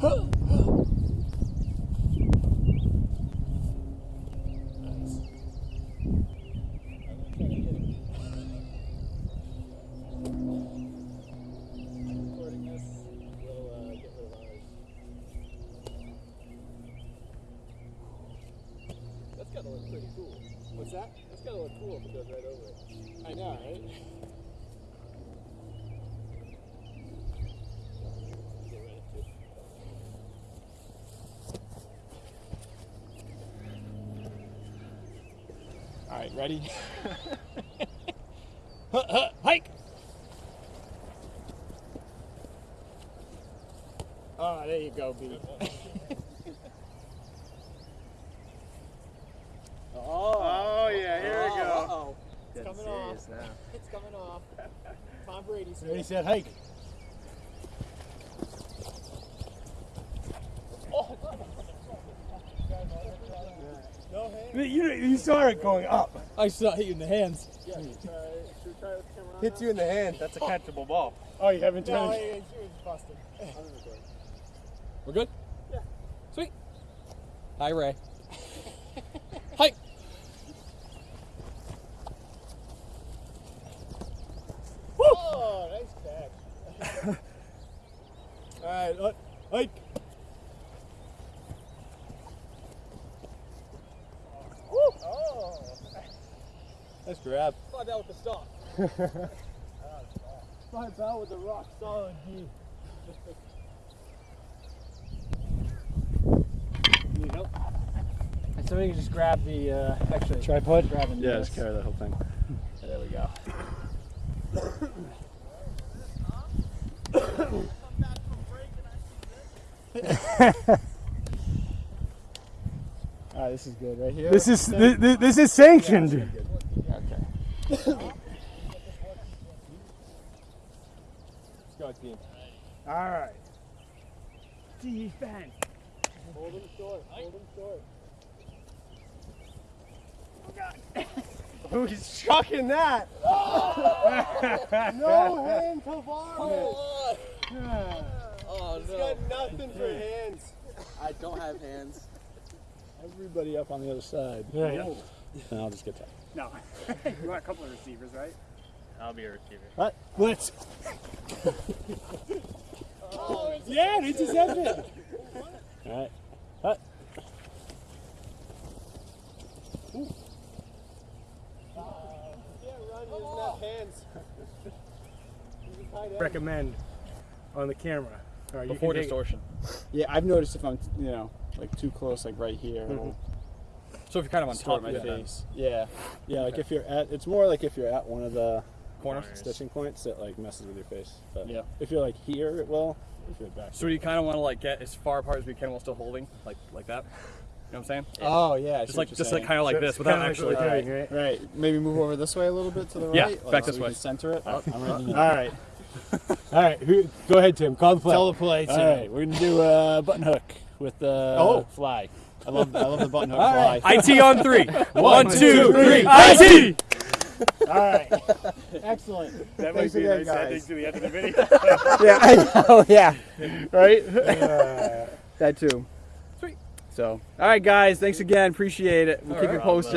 That's gotta look pretty cool. What's that? That's gotta look cool if it goes right over it. I know, right? Get rid of it too. All right, ready? Huh, huh, Hike! Oh, there you go, B. oh, Oh yeah, here we go. Uh-oh. It's Getting coming off. now. It's coming off. Tom Brady's Ready, here. set, hike. Oh, no hands. You, you saw it going up. I saw you in the hands. Yeah, Should we try with camera Hits you in the hand. That's a catchable ball. Oh, you haven't No, done he, it. he was busted. We're good? Yeah. Sweet. Hi, Ray. Hi. Oh, nice catch. All right, uh, Nice grab. Slide that with the stock. Slide that with the rock solid G. Need help? And so we can just grab the, uh, actually, Tripod? grabbing Yeah, this. just carry that whole thing. There we go. All right, this is good right here. This is this, this is sanctioned. Okay. Let's go, team. All right. Defense. Hold him short. Hold him short. Oh, God. Who's chucking that? no hand to varmint. Oh, He's got nothing for hands. I don't have hands. Everybody up on the other side. Right. And I'll just get that. No. you want a couple of receivers, right? I'll be a receiver. What? Blitz. yeah, an interception. All right. Hut. Yeah, run. He doesn't have hands. He's a tight end. Recommend on the camera. All right, you Before can take- distortion. Yeah, I've noticed if I'm, you know, like too close, like right here, Mm-hmm. it'll So if you're kind of on distort top my of it, face. Yeah, yeah. Like if you're at, it's more like if you're at one of the corners. stitching points it like messes with your face. But Yeah. if you're like here, it will. If you're back. So you kind of want to like get as far apart as we can while still holding, like like that. You know what I'm saying? oh yeah, just like you're just like kind of like So this it's without actually. what we're doing, right? Right. Maybe move over this way a little bit to the right. Yeah, like, back so this we way. can center it. Uh, I'm ready. All right. All right. Who, go ahead, Tim. Call the play. Tell the play. All All right. right, we're gonna do a button hook with the Oh. fly. I love I love the button hook All fly. right. IT on three. One, two, two, three. three. IT. All right. Excellent. That Thanks might be a again, nice ending to the end of the video. yeah, I know. Yeah. Right. Uh, That too. Sweet. So, all right, guys. Thanks again. Appreciate it. We'll keep you posted.